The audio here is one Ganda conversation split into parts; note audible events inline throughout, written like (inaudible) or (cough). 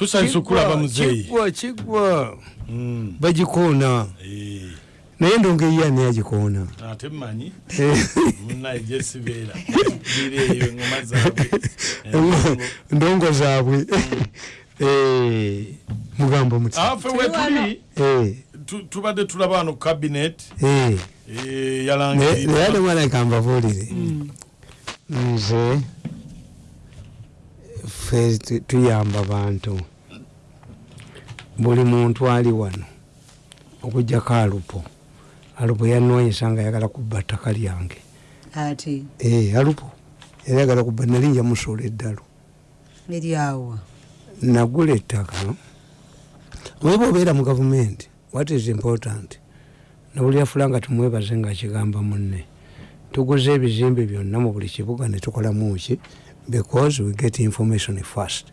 tusanyusa okulaba muzeeyi kigwa kigwa Mm, bagikoona. Naye ndongeyi ani agikoona. Ate mmanyi (laughs) munaye gyesibeera bira eyo engoma zaabwe. (laughs) Ndongo zaabwe. (laughs) Eh, mugambo muti afe wetuli tu- tubadde tulaba wano kabinet. Naye ate mwana kambabuulire nze ffe tu- tuyamba bantu buli muntu ali wano okugjako alupo. Alupo yanwanyisa nga ayagala kubba ttaka lyange. Ate? Eh, alupo era ayagala kubba nali nja musuula eddalu. Eryawa nagula ettaka weba obeera mu gavumenti what is important? Nabulira fula nga tumwebaze nga akigamba munne. Tuguze ebizimbe byonna mu buli kibuga netukolamu ki? Because we get information fast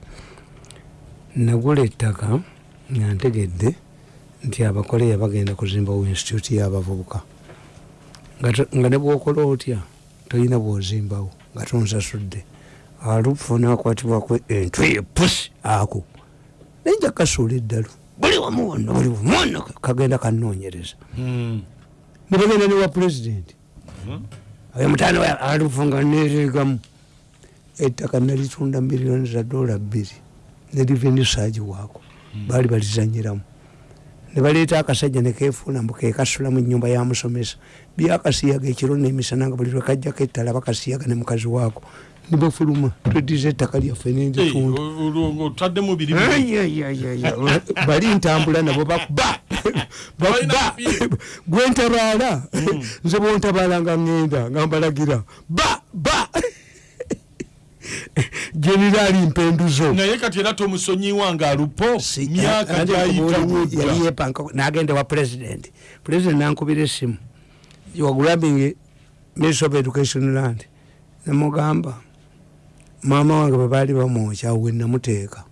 nagula ettaka nga ntegedde nti abakoleya bagenda kuzimbawo institute y'abavubuka. Nga ne bwokola otya? Tolina bwozimbawo nga tonsasudde. Alufu nakwatibwako entwe epusi ako. Nenja kasuula eddalu. Buli wamu wonna buli wamwana kagenda kanonyereza Mm, nebagenda newa pulezidenti oyo mutana alufu nga neregamu ettaka nalitunda miliyoni za dola bbiri. Ne reveni saagi waako baali balizanyiramu nebaleeta akasajja nekefuula mbu kekasula mu nyumba ya musomesa. Byakasiyaga ekiro nemisana nga buli lwekajjako ettala bakasiyaga ne mukazi waako. Nibafuluma twediza ettaka lyaffe bali ntambula nabo bakuba (laughs) Balina bakuba amapiira. gwentabaala nze bwontabaala nga ŋŋenda nga mbalagira. Ba ba generaali mpenduzo. Naye kati era tomusonyiwa nga alupo myaka gyayita budda yali yepanka nagenda wa president. President nankubira esimu wagulabing minister of education land. Nemugamba maama wange bwebaali bamwokya we namuteeka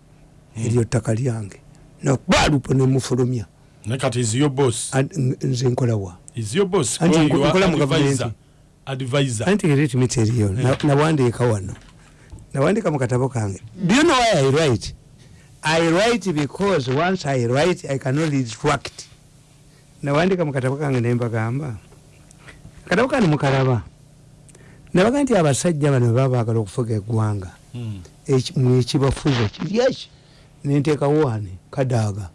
eryo ttaka lyange. Nakubalupo nemufulumya. Naye kati iziyo boss? Nze nkolawa iziyo boss nkola mu gavumenti. anti eritmit eriyo Na- nawandiika wano nawandiika mu katabo kange. Do you know why i write? I write because once i write i cannot retract. Nawandiika mu katabo kange nembagamba katabo kange mukalaba nabaga nti abasajja bano baba bagala okufuga eggwanga. Eki- mwekibafuza kiryaki nenteekawo wane kadaaga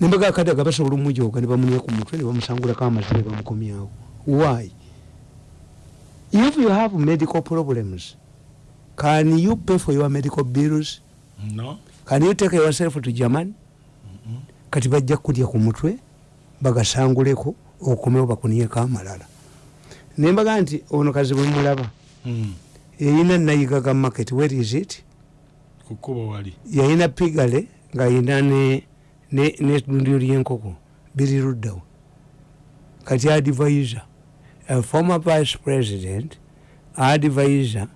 nembaga kadaaga basobola omujooga ne bamunya ku mutwe ne bamusangulako amazire bamukomyawo. Why? If you have medical problems can you pay for your medical bills? No. Can you take yourself to german kati bajja kulya ku mutwe bagasanguleko okomewo bakuniyeko amalala. Nembaga nti ono kazi bwe mulaba Mm, eyina nayigaga market where is it? Kukuba wali. Yayina pigale ngaayina nedundiro lyenkoko biri luddawo kati advisor a former vice president advisor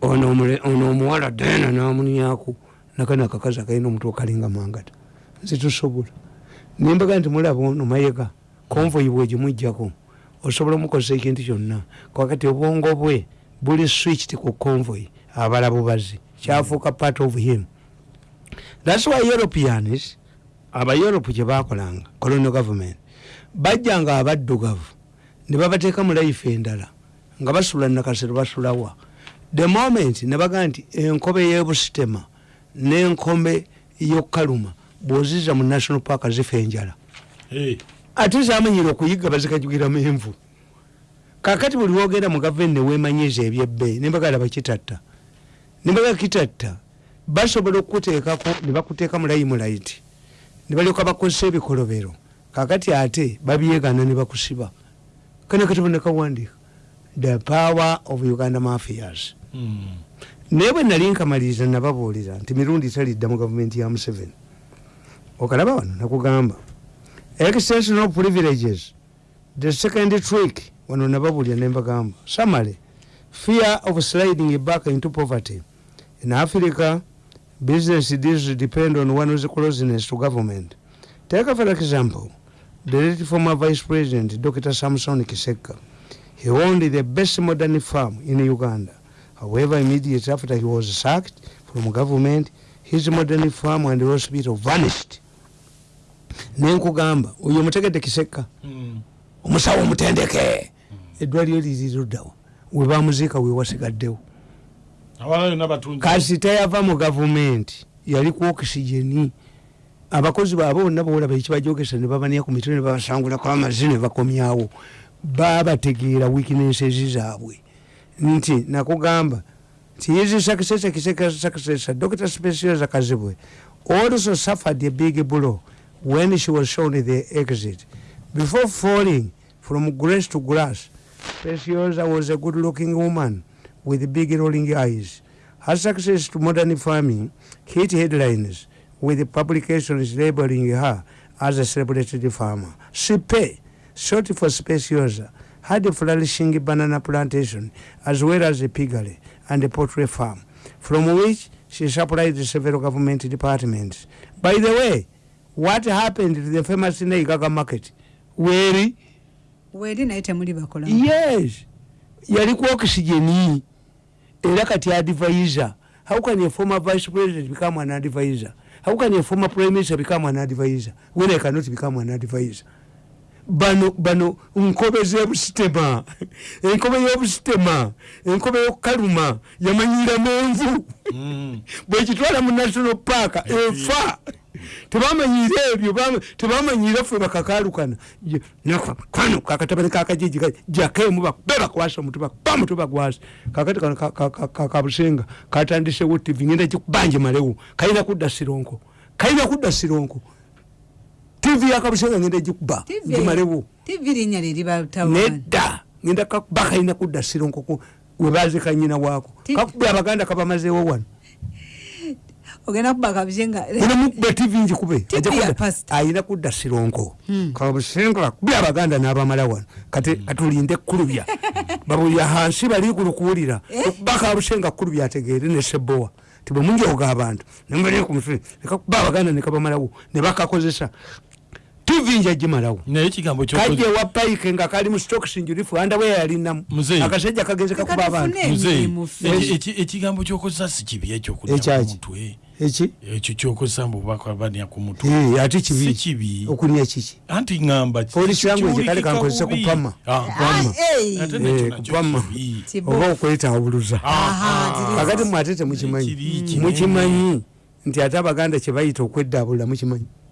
ono omuwala dena namunyaku nakana akakazi akalina omutwe okalinga mangata. Nze tusobola. Nembaga nti mulaba ono mayega konvoyi bwegimujjako osobola omukozesa ekintu kyonna. Kakati obwongo bwe buli switched ku convoy abala bubazi kyafuuka part of him. Thats why europeans abaeurope kyebakolanga colonial government bajjanga abaddugavu ne babateeka mu life endala nga basula nakasero basulawa the moment ne bagaa nti enkobe y'ebusitema n'enkobe y'okaluma bw'oziza mu national park zifa enjala. Ate zamanyire okuyiga bazikajugiramu envu. Kakati buli wogenda mu gavumenti newemanyiza ebyebbeeyi nembagala bakitatta. Nembaga kitatta basobola okukuteekako ne bakuteeka mu layimulaiti ne balyoka bakozesa ebikolobero. Kakati ate babyegana ne bakusiba. Kana katabo nekawandiika the power of uganda mafias naye bwe nali nkamaliriza nababuulira nti mirundi talidda mu gavumenti ya museveni. Okalaba wano nakugamba. Extension of privileges. The second trick wano nababuulira nembagamba summary fear of sliding back into poverty. In africa business deals depend on one's closeness to government. Take for example the late former vice president dr samson kiseka. He owned the best modern farm in uganda However, immediately after he was sacked from government, his modern farm and hospital vanished. Nenkugamba oyo mutegedde kiseka. Mm. omusawo omutendeke. Eddwaliro liriruddawo webamuziika wewasigaddewo abalala yonna batunzi kasi tayava mu gavumenti yali ku okisigeni abakozi baabwe bonna bawolaba ekibajogesa ne babania ku mitwe ne babasangulako amazi ne bakomyawo. Babategeera weaknesses zaabwe nti nakugamba nti hizi successor kiseka successor dr speciosa kazibwe also suffered a big blow when she was shown the exit. Before falling from grace to grass speciosa was a good looking woman with big rolling eyes. Her success to modern farming hit headlines with the publications labeling her as a celebrated farmer. Sipe short for speciosa had a flourishing banana plantation as well as a piggery and a poultry farm from which she supplied several government departments. By the way what happened to the famous neigaga market? Weri weeri naye temuli bakola? Yes. Yali ku oxygeni. Era kati advisor. How can a former vice president become an advisor? How can a former prime minister become an advisor? When i cannot become an advisor bano bano nkobe zebusitema. Enkobe yobusitema enkobe yokukaluma yamanyira menvu. Mm. (laughs) bwekitwala mu national park efa tebamanyire ebyo bama- tebamanyire ffe bakakalukana. Kano kakatabani kakajiji ka- jakemu bakube bakwasa omutu bakuba mutu bagwasa kakati kano ka- ka- ka- ka- kabusenga katandisewo tv ngenda kikubanje malewo. Kalina kudda sironko. Kalina kudda sironko tv yakabusenga ngenda gikuba liribatawaani nedda ngenda kakuba kalina kudda sironko ku- webazika nyina waako. Kakube abaganda kabamazeewo wano. Ogenda kuba kabusenga unamukuba tv njikube ayina kudda sironko Hmm. kabusenga bakubye abaganda n'abamala wano. Kati katulinde kulubya (laughs) babulya hansi bali kulukuwulira. Eh? okuba kabusenga kulubya ategeere ne sebowa. Tibwe munjoga abantu nembali ku mutwe nekakuba abaganda nekabamalawo ne bakakozesa tv nja gimalawo naye ekigambo kajja kyokoze ewa payike nga kali mu stocks njurifu andawe yalinamu Muzeeyi. akasajja kagenze kakuba abantu Kakatufune. muzeeyi emirimu ffe. eki- eki- ekigambo kyokozesa si kibi ekyokudya Ekyaki? ku mutwe eki ekyo kyokozesa mbubaka bania ku mutwe Eh, ate si kibi kibi okunya kiki anti ŋŋamba Police language kale kankozese bubi. kupama. Ah, Kupama. ate Eh, nakyo nakyo kupama. kibi. Kibo. oba okwetawuluza Aha. kakati mwate temukimanyi Kiri kinene. mukimanyi nti ate abaganda kyebayita okwedaabulula mukimanyi Mm-mm.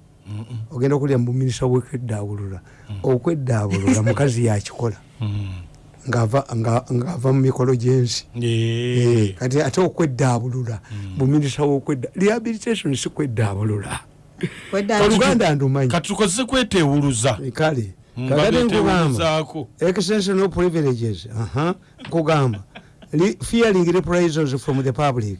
Ogenda kulya muminisita wekwedaabulula okwedaabulula (laughs) mukazi yakikola. Mm. ng'ava nga- ng'ava mu mikolo gyensi. Eh. Kati ate okwedaabulula muminisita wokwedda rehabilitation si kwedaabulula oluganda ndumanyi. Kati tukozese kwetewuluza Eh, kale. Nga kakati nkugamba. betewuluzaako extensional privileges. Aha. Nkugamba. Fearing reprisals from the public.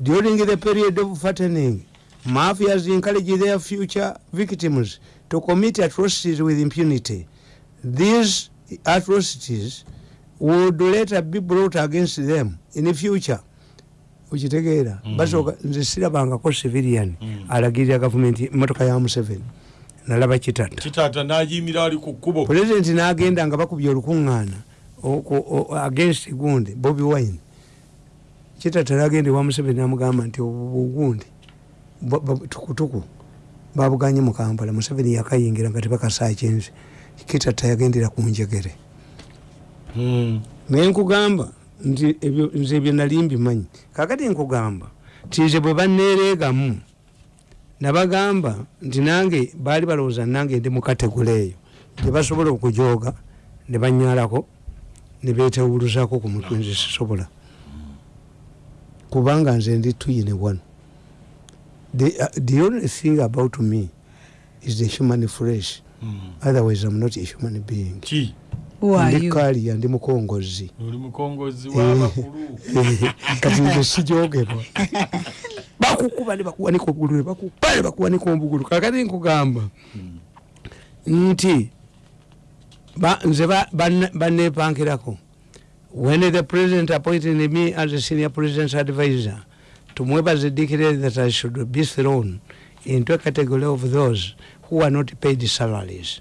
During the period of fattening mafias encourage their future victims to commit atrocities with impunity. These atrocities would later be brought against them in the future. Okitegeera Mm. basooka nze sirabangako civilian Mm. alagirira gavumenti emotoka ya museveni. Nalaba kitatta kitaata nayimira ali ku kkubo. Pulezidenti n'agenda nga bakubye olukuŋŋaana against gundi bobi wine. Kitata nagenda ewa museveni namugamba nti obugundi tukutuku babuganye mu kampala museveni yakayingira nga tebakasakinze kitata yagendera ku njegere? Mm. naye nkugamba nti nze ebyo nali mbimanyi kakati nkugamba nti nze bwe baneereegamu nabagamba nti nange baali balowooza nange ndi mu kategula eyo. Gyebasobola okujooga ne banyalako ne betewuluzako ku mutwe nze sisobola. Kubanga nze ndi tuyine wano the, uh, the only thing about me is the human flesh. Mm. otherwise i'm not a human being. Ki ndi kaliya ndi mukongozi. Oli mukongozi Eh. w'abakulu (laughs) kati nze sijogebwa (laughs) bakukuba ne bakuwanika obugulu ne bakukuba ne bakuwanika obugulu kakati nkugamba nti ba- nze ba- banne- bannepankirako when the president appointed me as a senior president's advisor tumwebaze declared that i should be thrown into a category of those who are not paid salaries.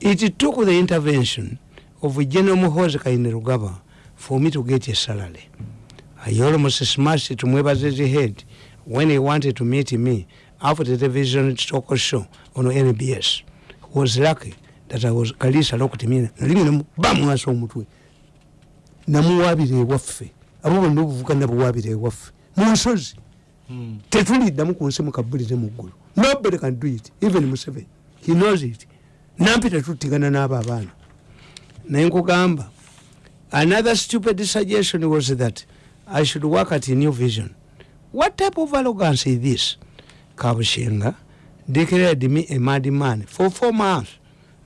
It took the intervention of general muhozi kainerugaba for me to get a salary. I almost smashed tumwebaze's head when he wanted to meet me after the television talk show on nbs was lucky that i was kalisa lokutimina nalimwe nemuba mwasa omutwe namuwabira ewaffe abo bonna obuvuga nabuwabira munsozi tetuliddamu ku nsi mukabulire mu ggulu. Nobody can do it even museveni. He knows it. Nampi tetuttigana n'abo abaana. Naye nkugamba another stupid suggestion was that i should work at a new vision. What type of arrogance is this? Kabushenga declared me a mad man for four months.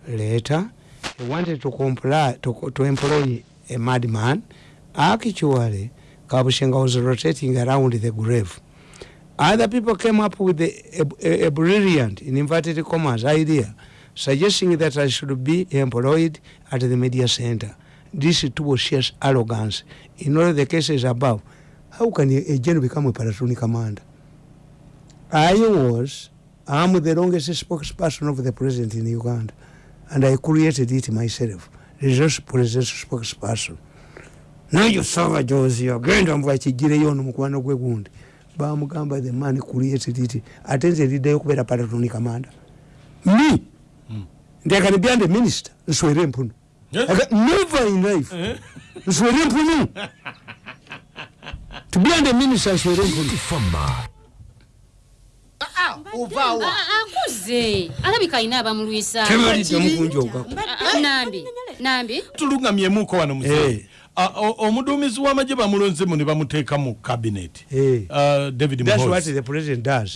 Later he wanted to comply to, to employ a mad man actually kabushenga was rotating around the grave. Other people came up with a, a, a brilliant in inverted commas idea suggesting that i should be employed at the media center. This too sheers arrogance. In all the cases above how can a, general become a platoon commander? I was i'm the longest spokesperson of the president in uganda and i created it myself resource spokesperson nayo sava jozi agenda mbu akigireyo ono mukwano gwe gundi. Bamugamba the man created it. Ate nze liddayo okubeera palatoni kamanda. Me? Ndekani beyond the minister nswere empunu Eh? Never in life. Eh? nswere empunu to beyond the minister nswere empunu ovaawa akuze. Alabika alina abamulwisa. Tebalidde mukunjoka Ah, nambi nambi. Tulungamyemuko wano Eh. muze omuduumizi w'amagye bamulonzemu ne bamuteeka mu cabinet. Eh. Uh, david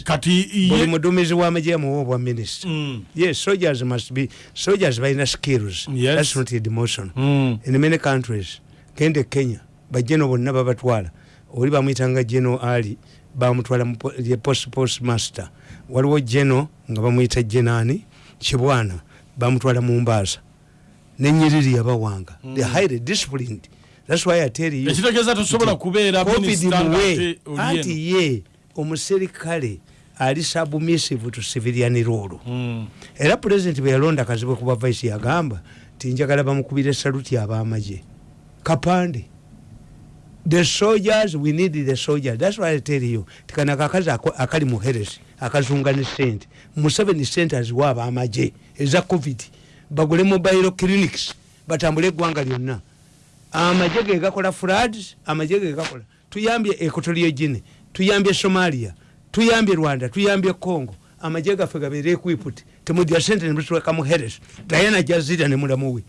kati muduumizi w'amagye amuwa obwa minister. Mm. yes soldiers must be soldiers balina skills. Yes. that's not a demotion Mm. in many countries gende kenya bajeno bonna babatwala. Oli bamwyitanga geno ali bamutwala mu ye post post master waliwo geno nga bamwyita genani kibwana bamutwala mu mbaasa nenyiriri yabawanga the highly disciplined that's why i tell you ekitegeeza tosobola kubeera covid muwe anti ye omuserikale ali submissive to civilian rule Mm. era pulezidenti bwe yalonda kazibwe kuba vice yagamba tinjagala bamukubira saluti abamagye. Kapande. The soldiers we need the soldiers. That's why i tell you tikana kakazi akali mu heres akazunga ne sente museveni sente aziwa abamagye eza covid. Bagule mobile clinics batambule eggwanga lyonna amagye ge gakola floods amagye ge gakola. Tuyambye equatorial guinea tuyambye somalia tuyambye rwanda tuyambye congo. Amagye gaffe gabeere equiput temudya sente nemutweka mu heres dayana jazira ne mulamu we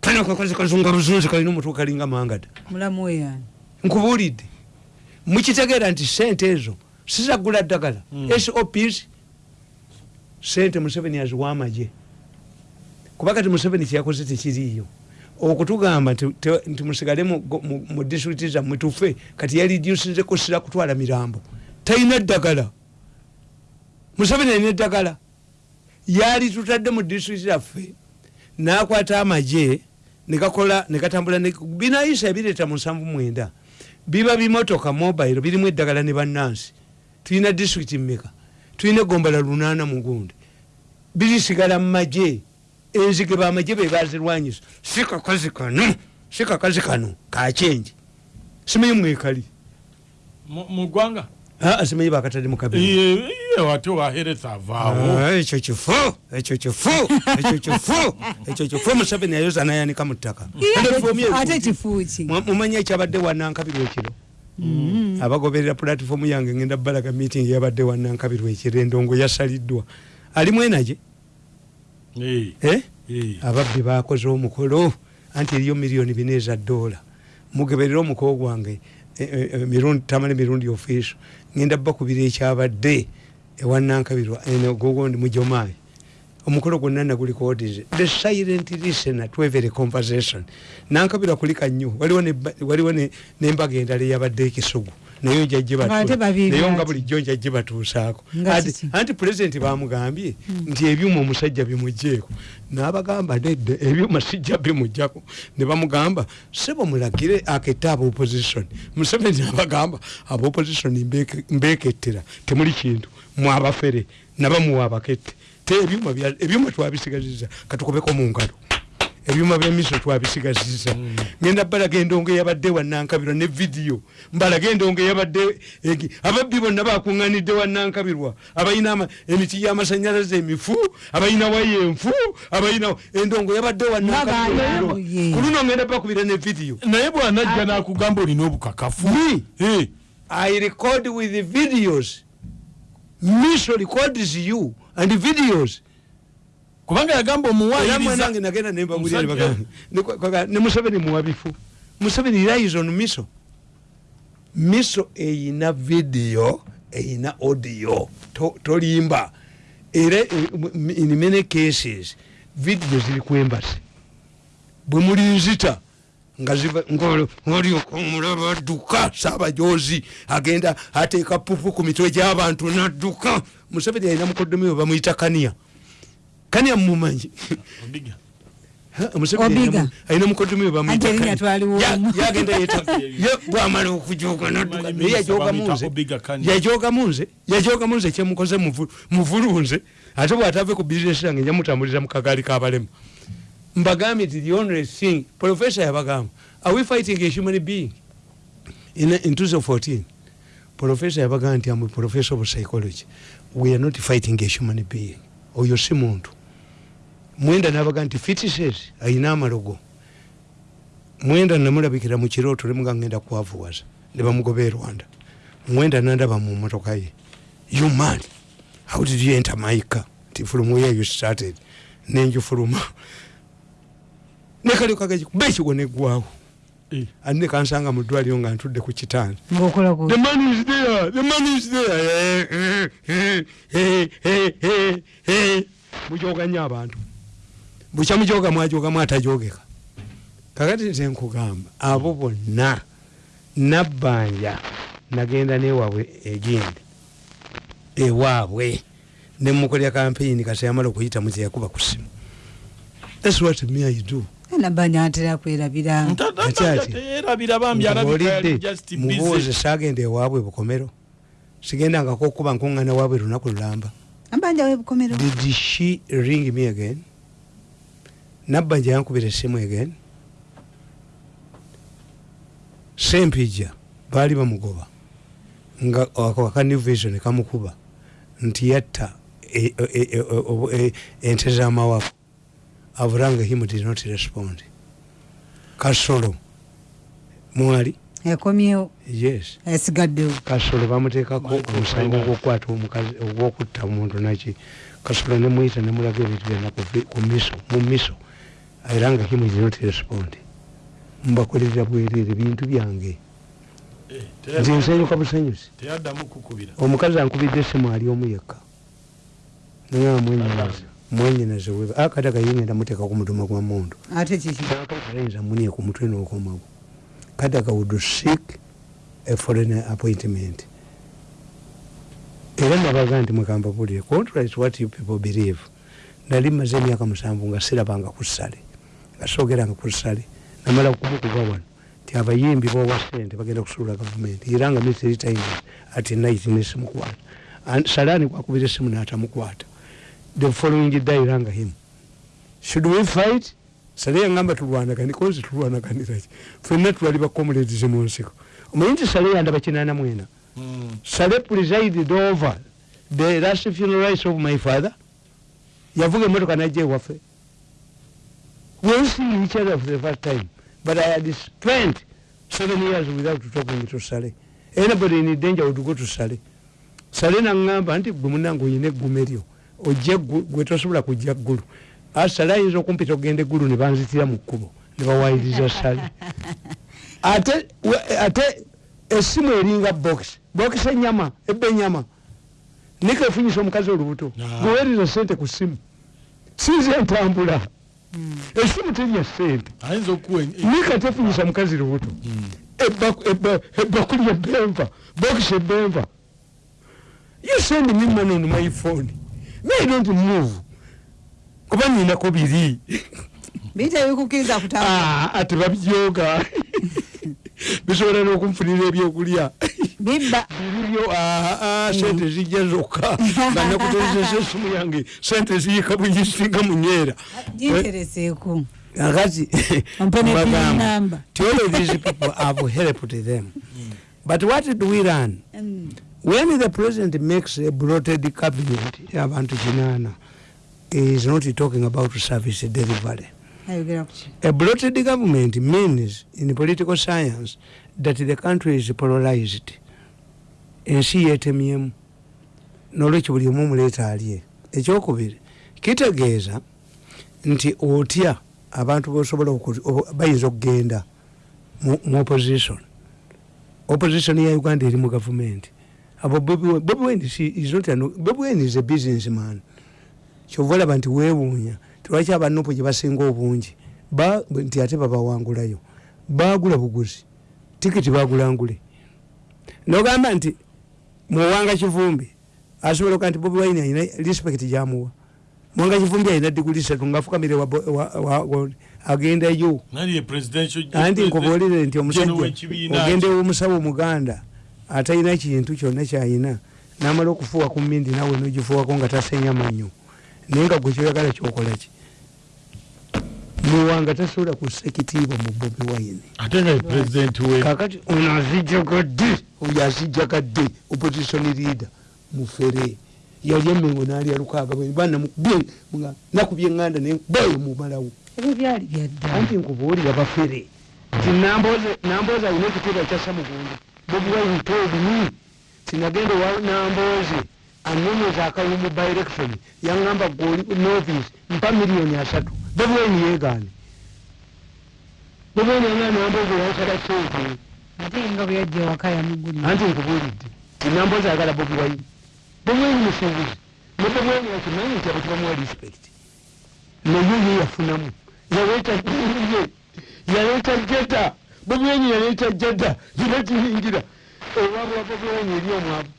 kano kakozi kazunga buzunzi kalina omutwe kalinga mangada mulamu we yani nkubuulidde. Mukitegeera nti sente ezo sizagula ddagala. Sops sente museveni aziwa amagye. Kuba kati museveni kyeyakoze tekiriiyo okutugamba nti- musigale mu- disitulikiti zammwe tufe kati yalidyusinzeko sira kutwala mirambo. Talina ddagala. Museveni alina eddagala yali tutadde mu disitulikiti zaffe nakwata amagye negakola negatambula ne- binayisa ebireeta mu nsanvu mwenda. Biba bimotoka mobile birimu eddagala ne bannansi. Tulina disitulikiti mmeka? Tulina egombala lunaana mugundi birisigala mu magye enzige bamagye bebazirwanyisa si kakazi kano si kakazi kano kakyenje simanyi mwekali? Mu- mu ggwanga aa simanyi bakatadde mukabiri Iye- iye, ate wahereza avaawo. Ekyo kifu ekyo kifu ekyo kifu ekyo kifu museveni yayoza nayanika mu ttaka. Mumanyi ekyabadde wanankabirwa ekiro? Abagoberera pulatifomu yange ngenda balaga meeting yabadde wanankabirwa ekiro endongo yasaliddwa. Ali mwenage eh? eh. Ababbi bakoze omukolo anti eriyo miliyoni bina eza dola. Mugeberere omukolo gwange eh, eh, eh, mirundi tamale mirundi ofiiso. Ngenda bakubira ekyabadde ewanankabirwa gogondi mujomayi omukolo gwonna nagulikoodize the silent listener to every conversation. Nankabirwa kulika nnyo. Waliwo ne- waliwo ne- nembaga endala eyabadde ekisugu naye njajje Ate babiri naye nga bulijjo njajje batuusaako. Nga Ati- kiki? anti pulezidenti bamugambye nti ebyuma omusajja bimugjeeko n'abagamba nedde ebyuma sijja bimugjako ne bamugamba sebo mulagire akette aba opposition. Museveni abagamba aba opposition mbeke- mbekettera temuli kintu. Mwabafere nabamuwa abakette. Te ebyuma twabisigaziza katukubeko mu ngalo ebyuma byemiso twabisigasiza ngenda balaga endongo eyabadde wanankabirwa ne vidiyo mbalaga endongo eyabadde egi- ababbi bonna bakuŋŋanidde wanankabirwa abalina emiti y'amasanyalaze emifu abalina waya enfu abalina endongo yabadde wanankabirwa ku luno ngenda bakubira ne vidiyo naye bwanajja nakugamba olina obukakafu. Me? Eh, I record with the videos. Miso records you and the videos. Kubanga yagamba mwanange nagenda nembabulira Musajja. ne bagamba, ne kwa- kwa- ne Museveni relies on Miso. Miso eyina video, eyina audio. To- Tolimba. Era m- in many cases video ziri ku embassy. bwe mulinzita nga ziva- ng'olyo- ng'olyoka omulaba adduka saabajozi agenda ateeka pupu ku mitwe gy'abantu nadduka museveni alina mukoddomi we bamuyita kaniya Museveni Obiga. alina mu- alina mukoddomi we bamuyita Anti erinnya Kaniya. twaliwo Ya- omu. yagenda yeta (laughs) ye bwamala yajooga bamuyita munze yajooga munze kyemukoze muvu- muvulunze ate bw'atave ku bizinesi yange njamutambulira mu kagaali k'abalema mbagambye nti the only thing professor yabagamba are we fighting a human being? In, in 2014 professor yabagamba nti am professor of psychology. We are not fighting a human being. Oyo si muntu mwenda nabaga nti fitises ayina amalogo. Mwenda namulabikira mu kirooto lemuga ngenda kwavuwaza ne bamugoba e rwanda. Mwenda nandaba mu motoka ye. You man how did you enter my car nti from where you started. Nenjufuluma nekali kagaji kuba ekigo neggwawo Eh. andi nekansanga mu ddwaliro nga ntudde ku kitanda The man is there. The man is there. Eh, eh, mujoga nnyo abantu bukya mujoga mwajogamu atajogeka. Kakati nze nkugamba abo bonna nabbanja nagenda newaabwe egindi ewaabwe nemukolera kampeyini kati yamala okuyita muze yakuba ku simu thats what me i do. Nabanja atera kwerabira. Ati mubuuze sagenda ewaabwe bukomero sigendangako okuba nkuŋŋana waabwe lunaku lulamba. Nabanja webukomero did she ring me again nabbanja yankubira essimu again. Sempija baali bamugoba. Nga akani vision kamukuba. Nti yatta e- e- e- ente z'amawafu avuranga him did not respond. Kasolo mwali? Ekomyewo. Yes. Esigaddewo. Kasolo bamuteekako omusango gwokukwata omukazi ogwokutta omuntu naki kasolo nemuyita nemulaga ebintu byonna ku miso mu miso era nga himu not respond mbakolerera bwerere bintu byange. Eh, nze nsanyuka busanyusi omukazi ankubidde esimu ali omu yekka naga mwenyinaze mwenyinaze weba akati akayingenda muteeka ku mutuma gwa muntu ate kiki? Ayinza munie ku mutwe n'okomawo. Kadaga would seek a foreign appointment. Era nabaga nti mwekamba bulire contrary to what you people believe nali maze emyaka musanvu nga sirabanga ku ssale soogeranga ku ssale namala kumukuba wano. Nti abayimbi bowa sente bagenda kusuula gavumenti. Era nga military times ati night nesimukwata salani kwakubira esimu n'atamukwata. The following day iranga him. Should we fight? Sale yangamba tulwanagani kozi tulwanaganiraki fenna twali bakomuledize mu nsiko. Omanyi nti sale yandaba kinana mwena? Mm. sale presided over the last funeral rites of my father? Yavuga emotoka najja ewaffe we see each other for the first time. But i had spent seven years without talking to sale anybody in danger would go to sale sale naŋŋamba nti gwe munange oyina eggume lyo ojja gwe tosobola kujja ggulu. Ah, sale ayinza okumpita okugenda eggulu ne banzitira mu kkubo ne bawayiriza sale (laughs) ate ate esimu eringa box box enyama ebba enyama. Nika efunyisa omukazi olubuto. Ah. gwewereza sente ku simu sinze entambula esimu terya sente nika tefunyisa mukazi lubuto. Ebba- ebbakuli ebbenva box ebbenva you send me money on my phone. Me i don't move. Kuba ninako biri. Biyita bikukkiriza kutambula. Ah, ati babyoga (laughs) bisobola n'okunfunira ebyokulya bibba bibyo sente zijja zokka (laughs) nga nakuterezesa esimu yange sente ziyika bwegisinga munyeera gintereseeku kakati (laughs) Ompe ne (laughs) pin mbagamba, all of these people have helped them. But what do we learn? Mm. when the president makes a bloated cabinet abantu kinana he is not talking about service delivery. A bloated government means in political science that the country is polarized ensi yetemyemu nolwekyo buli omu omuleeta alye. Ekyokubiri kitegeeza nti otya abantu bosobola bayinza okugenda mu opposition? Opposition ya uganda eri mu gavumenti. Abo si- is a business man kyova olaba nti weewuunya tilwaki abanupu gye basinga obungi. Nti ate babawangulayo bagula buguzi. Tikiti bagula ngule nogamba nti muwanga kivumbi asobola okuba nti bobi wine alina respect gyamuwa muwanga kivumbi alina diguli satu nali ye presidential anti nkubuulire nti omusajja ogenda ew'omusawo omuganda atalina kintu kyonna kyayina namala okufuuwa ku mmindi nawe nogifuuwako nga tasenya manyo naye nga gwe kyoyagala kyokolaki muwanga tasobola kussa ekitiibwa mu bobi wine. Ate nga ye president we kakati ono azijagadde oyo azijagadde opposition leader mufere. Yali emengo nalya lukaaga bana nakubye eŋŋanda nebayo mumalawo ebyo byali byadda anti nkubuulira bafere. Ti namboozi alina ekitiibwa kyassa mugundi bobiwayita obumu. Tinagenda wa namboozi anonyeza akalulu mu direction yaŋŋamba goli novice mpa miliyoni asatu bobiwaini yeegaane bobiwaini yanga namboozi yansala kyeke ate nga bwe yajja waka yamugulira anti nkubuulidde tinamboozi ayagala bobiwaini bobiwaini musuubuzi ne bobiwaini yakimanyi nti abo tebamuwa respect naye ye yafunamu yaleeta ye yaleeta jeda bobiwaini yaleeta jeda zina kiyingira ewabula bobiwaini eri omwavu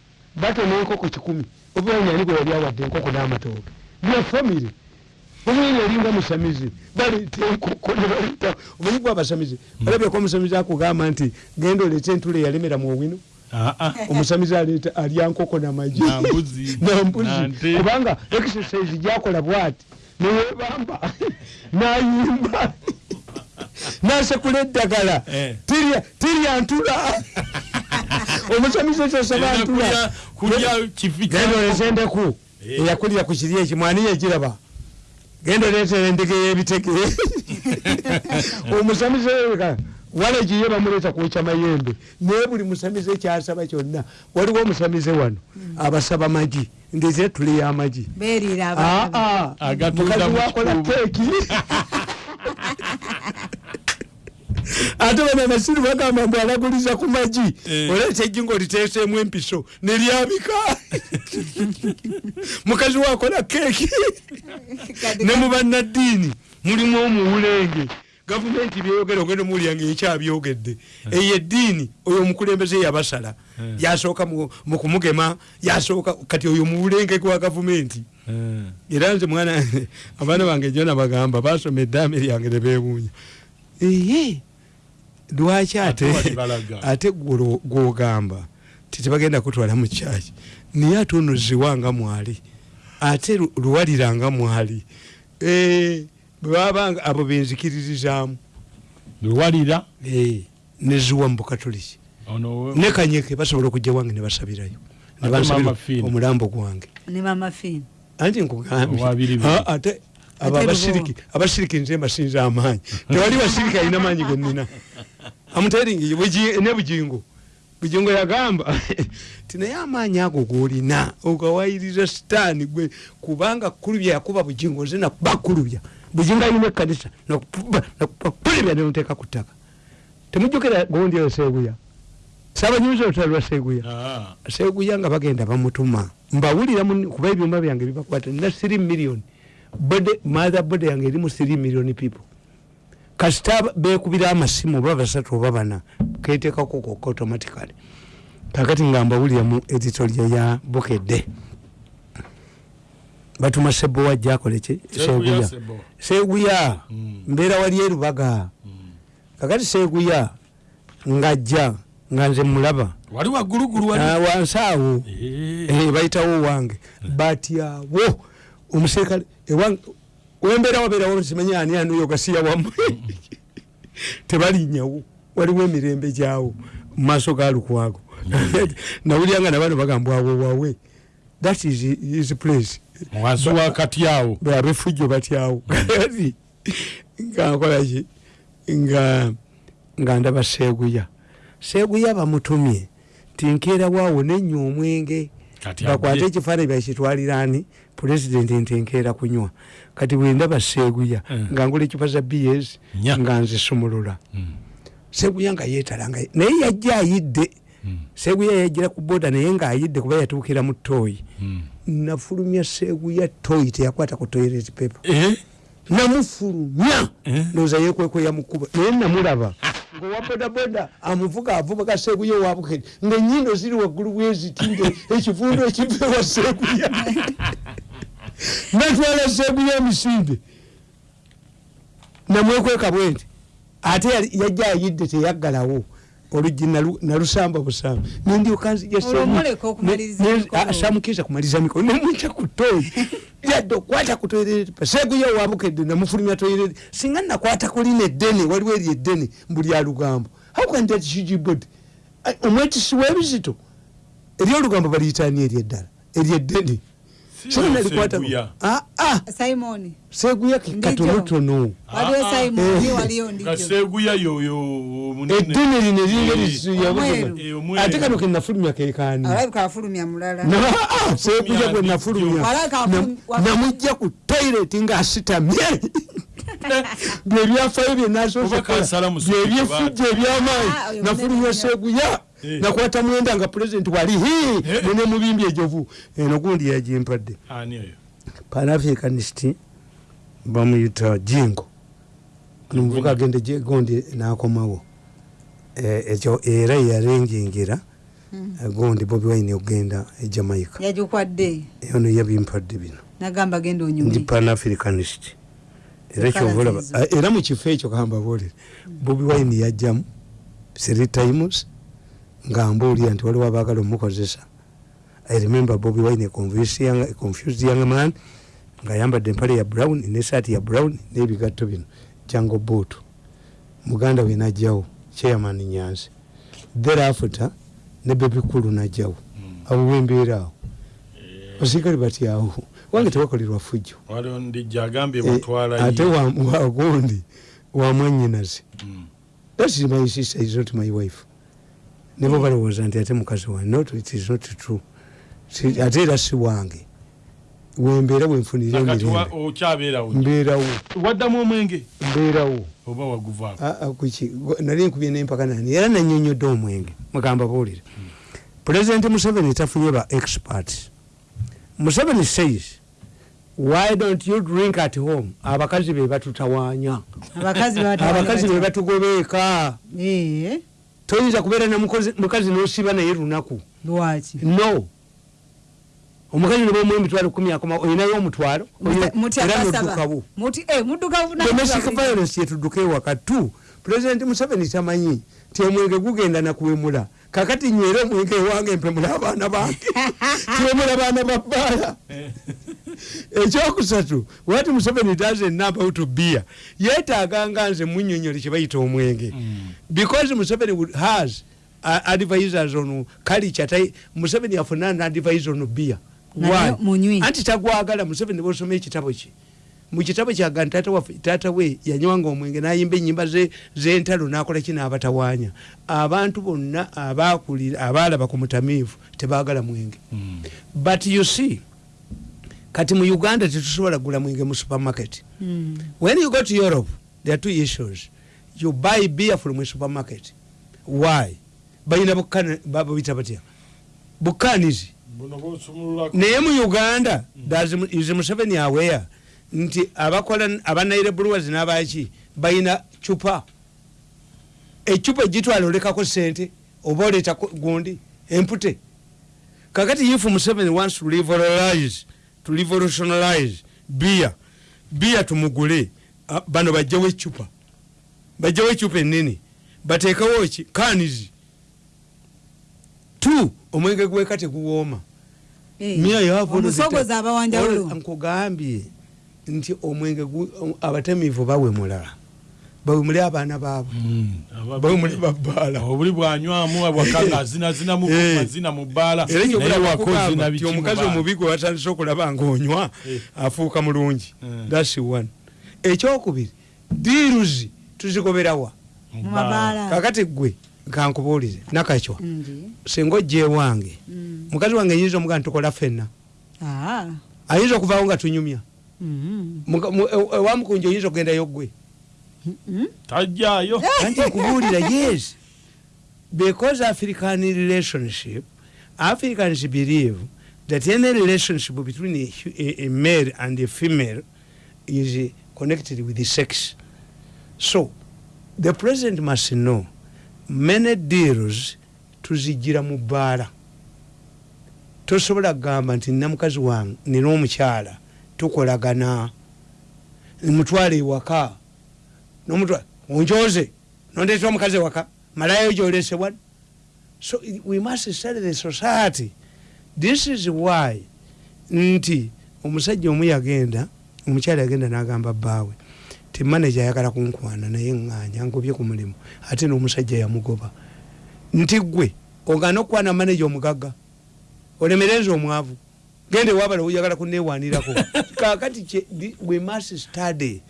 batona enkoko kikumi bobiwaini ani gwe yali awadde enkoko n'amatooke bya bobiwaini yalinga musamizi. Baleeta enkoko ne baleeta omanyi gwe abasamizi olabyeko omusamizi akugamba nti genda oleeta entula eyalemera mu owino omusamizi aleeta alya nkoko namagi Nambuzi. (laughs) kubanga exercise gyakola bwati. Neyebamba (laughs) nayimba. (laughs) Nasekula eddagala. Eh. Tirya- ntula. Omusamizi kyosaba Erina ntula. genda olese endeku. Eh. eyakulira ku kiri eki mwani yegiraba genda oleetera endege y'ebitege (laughs) omusamizi eka wala giye bamuleeta kwokya mayembe. Naye buli musamizi ekyasaba kyonna waliwo omusamizi wano abasaba magi ndeze tule ah. Agatunda mukazi mu wakola keeki (laughs) ate bano abasiru bagamba mbu alaguliza ku magi. Eh. oleeta eggi ngaoliteeseemu empiso. Neryabika (laughs) mukazi wakola keeki. Ne mu bannaddiini mulimu omuwulenge. Gavumenti byeyogera ogenda omuwulira nga ekyabyogedde eyo eddiini oyo omukulembeze yabasala. Yasooka mu mu kumugema yasooka kati oyo muwulenge gwa gavumenti. Eh. era nze mwana (laughs) abaana bange jona bagamba basoma eddaame lyange nebewuunya eye lwaki ate Ate (laughs) gwogamba titebagenda kutwala mu kyaki naye ate ono ziwanga mwali ate lu- luwaliranga mwali. Eh, bwe babanga abo benzikiririzaamu. Lwalira Eh, neziwa mu bukatoliki. Ne kanyeke basobola okujja wange ne basabirayo. Ne Ate bansabira Mama Fina. omulambo gwange. Anti nkugambye Owabiribiri. Ah, ate abo abasiriki abasiriki nze mbasinza amaanyi. Tewali basiriki alina maanyi genina amuteringi ne bugingo bugingo yagamba (laughs) ti naye amaanyi ago golina ogawayiriza sitaani gwe kubanga kulubya yakuba bugingo nze nakuba kulubya bugingo alina ekkanisa nakulubya nemuteeka ku ttaka temujjukira gondi eyo seeguya saabanyumiza olutalo lwa seeguya Ah. seguya nga bagenda bamutuma. Mbawulira kuba ebyuma byange bibakwata nina 3 million. Bode mother bode yange erimu 3 million people kasita bekubira amasimu oba basatu oba bana ketekako koka automatically. Kakati nga mbawulira mu editoria ya bukedde. Batuma sebo wajja akoleki Seguya, seguya Mm. mbeera wali erubaga kakati seguya ngajja nga nze mulaba. Wansi awo Eh. Eh, bayitawo wange. Batyawo omuserikale ewange wembeera wabeerawo simanye ani anuyo gasiya wammwe? (laughs) Tebalinyawo. Waliwo emirembe gyawo mumaaso ga lukwago. (laughs) Nawulyanga nabano bagambwawo wawe that is his place. Wansi wakati awo. Abefujjo batyawo kati (laughs) nga nkolaki nga nga ndaba seeguya seeguya bamutumye. Tinkeera waawo nenya omwenge bakwate agye. ekifaananyi bakitwalirani pulezidenti nti nkeera kunywa kati bwendaba seeguya Mm. nga ngula ekifa za bs nga nzisumulula Mm. seeguya nga yeetala naye yajja ayidde Mm. seeguya yajjira ku boda naye ngaayidde kuba yatuukira mu tooyi Mm. nafulumya seeguya tooyi teyakwata ku toilet paper Eh? namufulumya Eh? noza yekwekweya mukuba naye namulaba (laughs) ngaowa bodaboda amuvuga avubuka seeguya owabukeri ngaenyindo ziri waggulu bweziti nge ekivundo ekiva ewa seeguya (laughs) natwala seeguya emisinde. Namwekweka bwenti ate yali- yajja ayidde teyaggalawo oluggi nalu- nalusamba busamba nendyoka nzija Olwo muleka okumaliriza emikolo. samukiza kumaliza mikolo nemwica ku toyi (laughs) yadde okwata ku toyireti seeguya owabukedde namufulumya toyireti singa nakwata kulina eddene waliwo eri eddene mbuli alugambo hawkantatikijibodi omwetisi w'ebizito eri olugambo baliyitani eri eddala eri eddene Si singa nalikwata Seeguya. Ah, ah, simoni seeguya Ndijo. katonotono waliwo Ah, ah. simoni Eh. waliyo nga ndijo seeguya yoyo munene eddene lino eringa Omweru. Eh, omweru. ate kano kenafulumya kekani alabika afulumya mulala seeguya gwe nafulumya Walaka afulum- Nam- namujja ku toyireti ng'asitamye (laughs) byebyafayo Oba kansala musujja byebyefujja Ah, ebyamaanyi oyo nafulumya munene seeguya Eh. Nakwata mwenda nga pulezidenti wali hi Eh. nene mubimbi ejovu. Eno gundi yagimpadde ani oyo. Panafricanist bamuyita jingo. Nomuvuga agende je- gondi nakomawo. Eh, ekyo era yarenjengera eh, gondi bobi wine ogenda e jamaica. Yagikwadde ono yabimpadde bino. Nagamba genda ndi onyumi panafricanist. Era kyovaolaba nzizo. era mu kifo ekyo kambabuulire bobi wine yajjamu three times nga mbuulira nti waliwo abaagala omukozesa. I remember bobi wine confused young, man ngaayambadde empale ya brown nesaati ya brown n'ebigatto bino. Jango boot muganda we najjawo chairman nyanzi thereafter ne bebikulu najjawo abo bembeera awo basirikale batyawo wange tewakolerwa fujjo. Eh, ate wa- wagundi wamwanyinazi Mm. that is my sister is not my wife nebo balowooza nti ate mukazi wange not it is not true. Ate era si wange. Wembeera wenfunira nakati wa- emirembe okyabeerawo mbeerawo waddamu omwenge? Mbeerawo oba waguvaako? Ah, ah, nali nkubye nempaka nani? Era nanyonyodde omwenge mugamba buulire. Pulezidenti museveni tafunye ba experts. Museveni says why don't you drink at home? Abakazi be batutawaanya. Abakazi abakazi be batugobeeka toyinza kubeera na mukozi- mukazi nosiba naye lunaku. Lwaki? No. Omukazi nebamu emitwalo kumi akoma olinayo omutwalo era noddukawo mudduka domestic violence yetudduka ewaka tu. Pulezidenti museveni tamanyi ti omwenge gugenda nakuwemula kakati nywera omwenge ewange mpemula abaana bange. (laughs) Tiwemula baana babbaala (laughs) ekyokusatu wati museveni does a number of beer yeetaaganga nze munyonyole kyebayita omwenge. Because museveni has uh, advisors on culture tai museveni afuna na advisor on beer. Anti tagwagala museveni bosoma ekitabo kye mukitabo kyaga nti taata waffe- taata we yanywanga omwenge nayimba enyimba ze- z'entalo nakola ki? N'abatawaanya abantu bonna abakulira abaalaba ku mutamiivu tebaagala mwenge. But you see kati mu uganda tetusobola kugula mwenge mu supermarket. When you go to europe there are two issues. You buy beer from a supermarket. Why? Balina bukana- babuyita batya? Bukanizi naye mu uganda Mu- is museveni aware nti abakola abanaire brewers n'abaki balina cupa. Ecupa egitwala olekako sente oba oleeta ko- gundi empute. Kakati if museveni wants to revolutionize to revolutionize beer beer tumugule. Bano bajjawo ecupa. Bajjawo ecupa enene bateekawo ki? Kanizi tu omwenge gweka teguwooma Mia you have all of the omusogozi time. abawanjawulo All- nkugambye nti omwenge abatemiivu bawemula. Bawemule abaana baabwe. Bawemule babbaala obuli bwanywamu ngaazinazinamu (laughs) Eh. mu bbaala era naye waka nyobulabakugamba ozina ti biki mu omukazi omubi gwe watandise okulaba ngaonywa Eh. afuuka mulungi. Mm. thats one. Ekyokubiri diiruzi tuzigoberawa kakati gwe kankubuulire nakacwa singa ojja ewange Mm. mukazi wange yinza omuga ntukola fenna Ah. ayinza okuvaawo nga tunyumya Mhm. Muka- mu- e- ewamukunja oyinza okugendayo gwe Mhm. tajjaayo. (laughs) Anti nkubuulira yes. Because african relationship africans believe that any relationship between a, a, a male and a female is connected with the sex. So the president must know many deals tuzigira mu bbaala. Tosobola kugamba nti nina mukazi wange nina omukyala tukolagana. Mutwale ewaka onjoze nondeeta omukazi ewaka malayo gyolesebwa so we must study the society. This is why nti omusajja omu yagenda omukyala yagenda n'agamba bbaawe ti manaja ayagala kunkwana naye ŋŋanya ngobye ku mulimu. Ate n'omusajja yamugoba nti gwe ogana okukwana manaja omugagga olemereza omwavu gende wabala oyagala kunewanirako (laughs) kakati we must study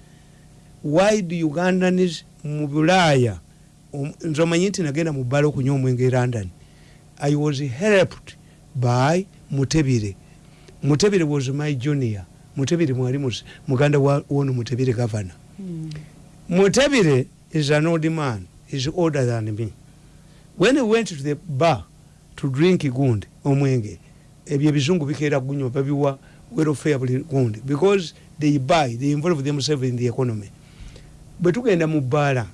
why do ugandans mu bulaaya om- nze omanyi nti nagenda mu bbala okunywa omwenge e london. I was helped by mutebire. Mutebire was my junior. Mutebire mwali muganda wono mutebire governor. Mm. mutebire is an old man. Is older than me. When we went to the bar to drink gundi omwenge ebyo ebizungu bikeera gunywa babiwa welfare buli gundi. Because they buy they involve themselves in the economy. Bwe tugenda mu bbaala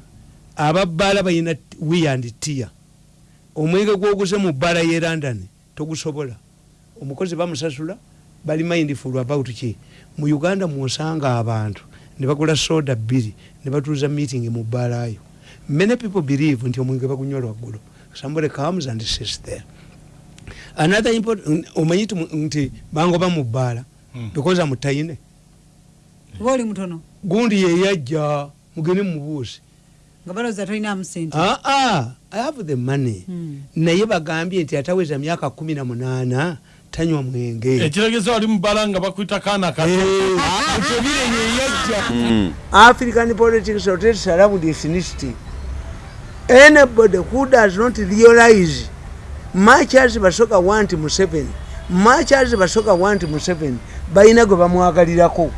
ababbaala balina we and tia. Omwenge gwoguze mu bbaala ye london togusobola. Omukozi bamusasula bali mindful about ki? Mu uganda mwosanga abantu ne bagula soda bbiri ne batuuza meeting mu bbaalayo many people believe nti omwenge bagunywa lwaggulu somebody comes and sits there another important omanyi nti- nti bangoba mu bbaala Mm. because amutaine oba oli mutono? Gundi yeyajja mugende mumubuuzi nga balowooza tolinamu sente aa Ah, i have the money. Mm. naye bagambye nti ataweza myaka kumi na munaana tanywa mwenge. Ekiregeza wali mu bbala nga bakwita kaana kato. Mutebire yeyajja Mm. african politics rotates around ethnicity anybody who does not realize as basoka want museveni as basoka want museveni balina gwe bamwagalirako.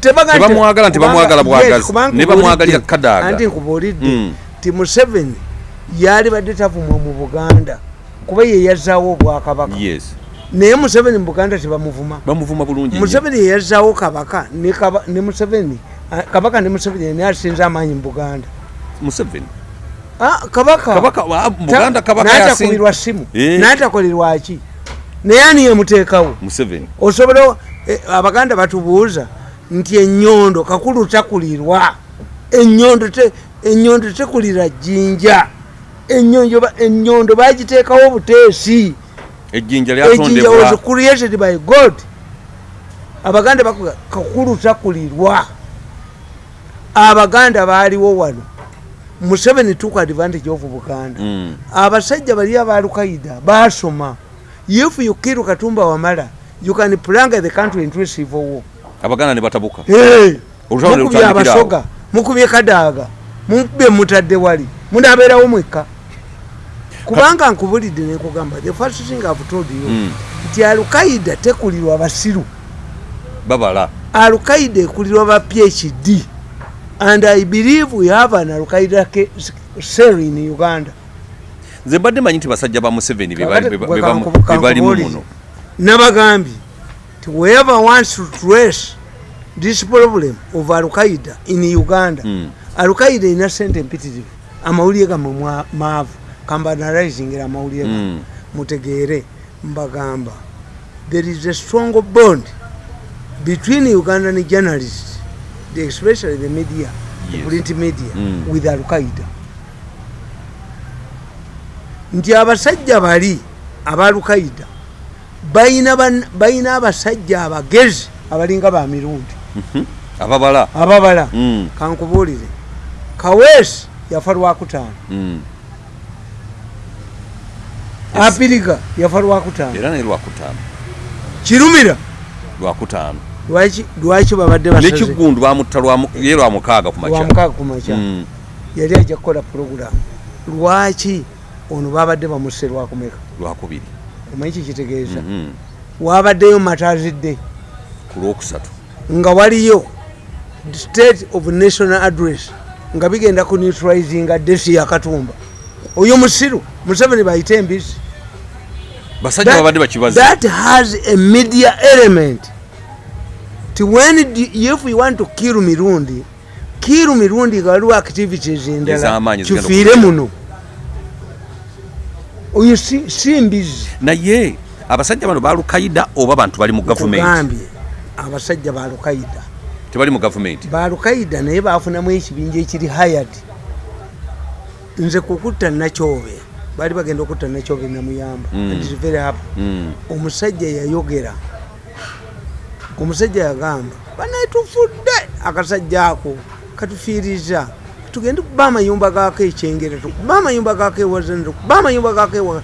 Tebamwagala nti bamwagala kubanga- bwagazi. yes, kubanga Ne bamwagalira nkubuulidde- kadaaga. anti nkubuulidde. Mm. ti museveni yali badde tavumwa mu buganda. Kuba ye yazaawo obwakabaka. Naye museveni mu buganda tebamuvuma. Bamuvuma bulungi museveni yeyazzaawo kabaka. Ne museveni kabaka ne museveni yeni asinze amaanyi mu buganda. Museveni kabaka. Kabaka wa- mu buganda kabaka natakubirwa simu. Eh. natakolerwa ki? Naye ani yemuteekawo? Museveni. Osobola eh, abaganda batubuuza nti enyondo kakulu takulirwa. Enyondo te- enyondo tekulira jjinja. Ba- enyondo bagiteekawo buteesi ejjinja ejjinja was created by god. Abaganda bakuga kakulu takulirwa. Abaganda baaliwo wano museveni took advantage of buganda. Mm. abasajja bali aba alukaida basoma. If you kill katumba wamala you can planga the country into civil war. Abaganda ne batabuka. Hey, mukubye abasoga mukubye kadaaga mube mutadde wali munabeerawo mwekka. Kubanga nkubulidde nekugamba the first thing I've told you Mm. nti alukaida tekulirwa basiru. Babala. Alukaida ekulirwa ba phd and i believe we have an alukaida cell in uganda nze mbadde manyi nti basajja ba museveni be bali- Kakati be- gwe be bamu- kankubu- be balimu kankubuulire. muno nabagambye nti whoever wants to trace this problem of alukaida in uganda Mm. alukaida ina sente empitirivu amawulire gamwe maavu kambanalizingira amawulire Mm. mutegeere mbagamba there is a strong bond between ugandan journalists the- especially the media the Yes. print media Mm. with alukaida nti abasajja bali abalukaida balina ban- balina abasajja abagezi abalinga bamirundi ababala. Ababala. Mm, kankubuulire. Kaweesi yafa lwakutaano mm. apiriga yafa lwakutaano era naye lwakutaano kirumira. Lwakutaano lwaki babadde basaze? Nekiggundu bamutta ye lwamukaaga ku makya. Lwamukaaga ku makya. Mm. yali ajja kukola puroguramu lwaki ono babadde bamusse lwakumeka lwakubiri omanyi kikitegeeza Mhm. wabaddeyo matazidde ku lwokusatu. Nga waliyo state of national address nga bigenda ku neutralizinga desi yakatumba oyo musiru museveni bayite embisi basajja babadde bakibazi that has a media element ti when if you want to kill mirundi kill mirundi nga waliwo activities endala kifiire okubeera. muno oyo si si mbizi naye abasajja bano balukaida oba bantu bali mu gavumenti kugambye abasajja ba lukaida tebali mu gavumenti ba lukaida naye bafunamu ekibinja ekiri hayad nze kukutta nakyobe baali bagenda okutta nakyobe namuyamba Mm. Very happy. Mm. omusajja yayogera omusajja yagamba banaye tufudde akasajja ako katufiiriza. Tugende kuba amayumba gako ekyengera tukuba amayumba gako ewazana tukuba amayumba gako ewa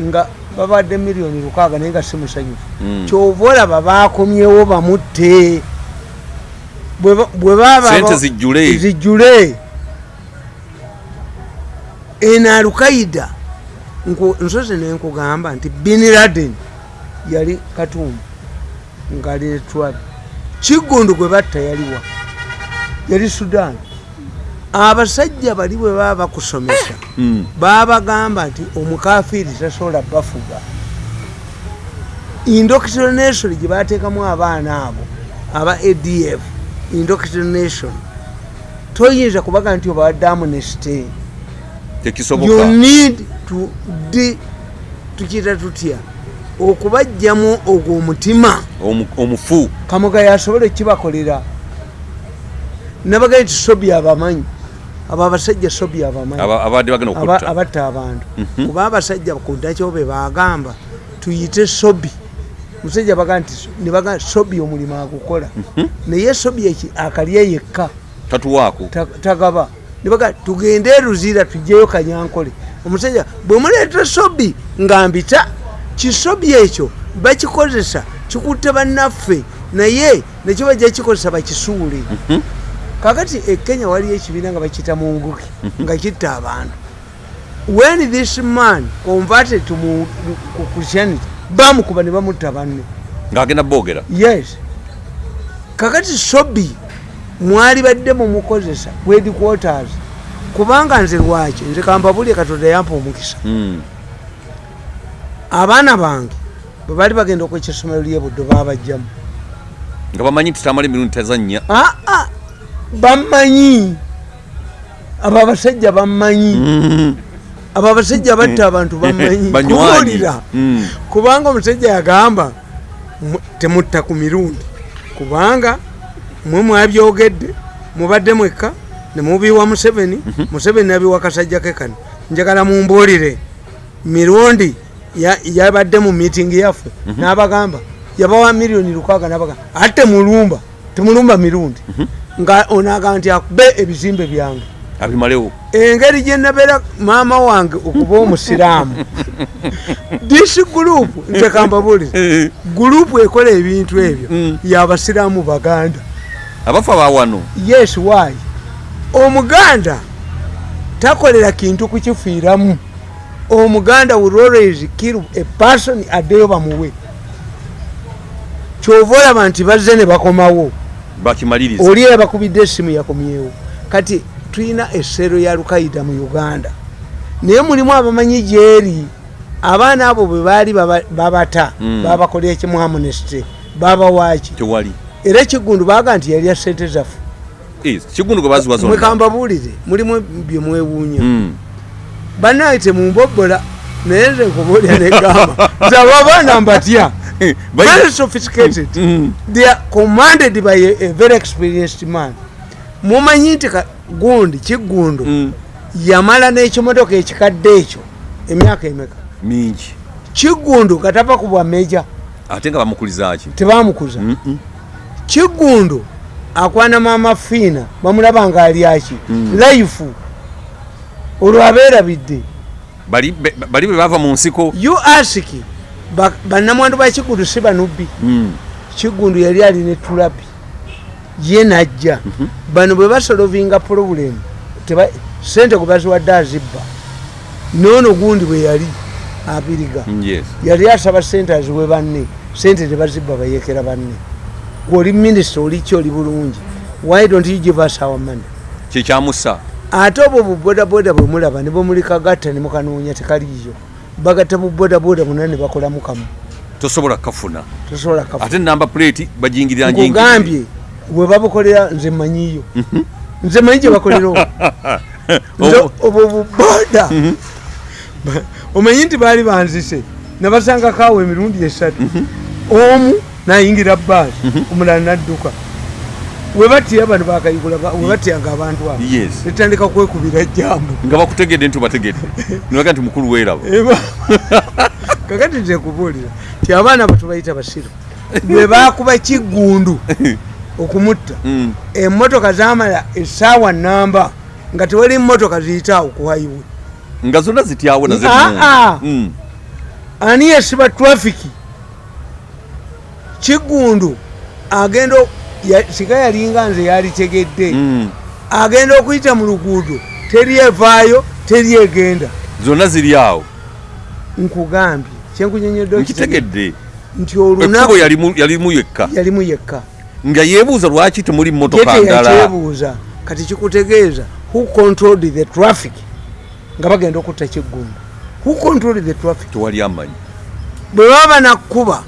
nga babadde miliyoni lukaaga naye nga si musanyufu. Mm. kyova olaba bakomyewo bamutte. Bwe ba- bwe baba Sente zijjule. zijjule. Eno alukaida nsoze nenkugamba nti bin laden yali katumba ngaali etwali kiggundu gwe batta yaliwa yali sudan. Abasajja bali bwe baba bakusomesa Mm. babagamba nti omukafiiri tasobola bafuga. Indoctrination gye bateekamu abaana abo aba adf indoctrination toyinza kubaga nti obadde amnesty. You need to di tukiyita tutya okubajjamu ogwo omutima Omu- omufu. Kamugayo asobole kibakolera. Nabagaa nti sobi abamanyi abo abasajja sobi abamanyi aba- abadde bagenda aba- okutta. abatta abantu. Mhm. kuba abasajja ku ndakyobe bagamba tuyite sobi musajja baga nti nebaga sobi omulimu agukola. Naye sobi eki akalye yekka. Tatuwaako. Ta- tagaba. Nebaga tugende eruzira tujjeyo kanyankole. Omusajja bwe muleeta sobi nga mbita kisobi ekyo bakikozesa kikutte bannaffe naye nekyo bajja kikozesa bakisuule kakati e kenya waliyo ekibiina nga bakiyita munguki nga kitta abantu. When this man converted to christianity bamukuba ne bamutta banne. Ng'agenda boogera? Yes. Kakati sobi mwali badde mumukozesa headquarters kubanga nze lwaki? Nze kambabulye katonda yampa omukisa. Mm. Abaana bange bwe baali bagenda okwekya essomero lyebuddo babajjamu nga bamanyi nti tamala emirundi tazannya. Aa bammanyi. Abo abasajja bammanyi. Mm. abo abasajja batta abantu bammanyi. (laughs) Banywanyi. kubuulira Mm. kubanga omusajja yagamba "Mu- temutta ku mirundi. Kubanga mwe mwabyogedde mubadde mwekka nemubiwa museveni museveni nabiwa kasajja ke kano njagala mumbuulire. Mirundi yabadde mu miitingi yaffe n'abagamba yabawa miliyoni lukaaga n'abagamba ate temulumba temulumba mirundi. Nga onagamba nti akube ebizimbe byange. Abimalewo. Engeri gye nabeera maama wange okuba omusiraamu. (laughs) Disi gurupu nze kambabulize gurupu (laughs) ekola ebintu ebyo Mm. yabasiraamu baganda. Abafa bawano yes why? Omuganda takolera kintu kukifiiramu omuganda will always kill a person addeyo bamuwe kyova olaba nti bazze ne bakomawo. Oli yabakubidde essimu yakomyewo. Kati tulina essero ya lukaida mu uganda. Naye mulimu abamanyi gyeri. Abaana abo bwe baali baba- babata Mm. babakolera ekimu amunesty babawaki tewali. Era ekigundu baga nti yalya sente zaffe mwekambabuulire mulimu bye mwewuunya. Mm. Banaye temumbobola naye nze nkubuulira negamba zaba abaana mbatya. Bayi- very sophisticated. Mm. they are commanded by a, a very experienced man. Mumanyi nti gundi kigundo Mm. yamala n'ekimotoka ekikadde ekyo emyaka emeka? Mingi. Kigundo katava ku bwameja ate nga bamukulizaki tebamukuza. Mm-mm. kigundo akwana mama fiina bamulaba nga ali aki. Life olwo abeerabidde bali be- bwe bava mu nsiko. You ask ba- bannamwandu ba kigundu si banubbi. Mm. kigundu yali alina etulabi ye najja. Bano bwe basolovinga teba- sente gwe baziwadde azibba. Noono gundi bwe yali abiriga. Mm, yes. Yali asaba sente aziwe banne. Sente tebazibba bayekera banne. Gweoli minisita oliki oli bulungi. Why don't you give us our money? Kyekyamusa ate obwo bubodaboda bwe mulaba ne bwemulikagatta ne mukanoonya tekaliiyo bagatta bubodaboda buna ne bakolamu kamu tosobola kafuna. Tosobola kafu ate namba plate bagingirira nkugambye bwe babukolera nze manyiyo nze manyi gye bakolerawo (laughs) nze obwo buboda Ba- omanyi nti baali banzise nabasangako awo emirundi esatu. Omu nayingira baasi omulala nadduka webatiya bano bakayigula ba- webatiyanga abantu abo Yes. netandika kwekubira jambu nga bakutegedde nti obategedde (laughs) nibaga nti mukulu weeraba (laughs) kakati nze kubuulira ti abaana batubayita basiru bwe bakuba kiggundu (laughs) okumutta Mm. emmotoka zamala essaawa namba nga tewali mmotoka ziyitaawo ku highway nga zonna zityawo naze Ah, ah. Mm. ani yesiba trafiki kiggundu agenda sika yalinga nze yalitegedde Mm. agenda okuyita mu luguudo teri evaayo teri egenda. Zonna ziri awo. Nkugambye kyenkunyonyodde nkitegedde. Nti olunaku yalimu- yekka. Yalimu yekka. Nga yeebuuza lwaki temuli ye mmotoka ndala. teyakyebuuza kati kikutegeeza who controlled the traffic? Nga bagenda okutta kiggundu who controlled the traffic? Tewali amanyi. Bwe baba nakkuba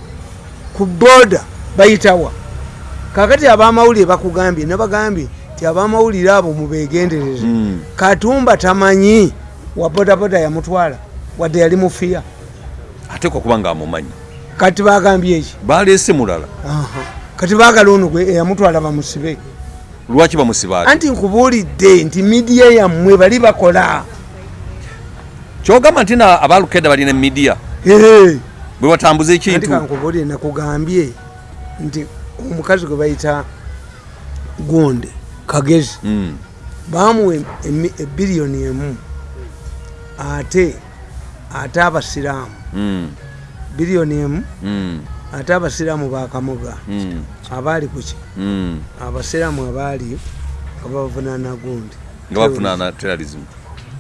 ku boda bayitawa kakati abamawulire bakugambye nabagambye ti abamawulire abo mubegendereze Mm. katumba tamanyi wa bodaboda yamutwala wadde yali mufiya. Ateekwa kuba nga amumanyi. Kati bagambye eki baleese mulala. Kati bagala ono eyamutwala bamusibe. Lwaki bamusibaati anti nkubuulidde nti midiya yammwe bali bakola. Kyogamba nti na abalukeda balina emidiya bwe batambuza anti ekintu kankubuulire nakugambye nti omukazi gwe bayita gonde kagezi Mm. bamuwa ebiliyoni emu ate ate abasiraamu. Mm. biliyoni emu Mm. ate abasiraamu bakamuga abaali kuki abasiraamu abaali nga bavunaana gundi nga bafunaana terrorism.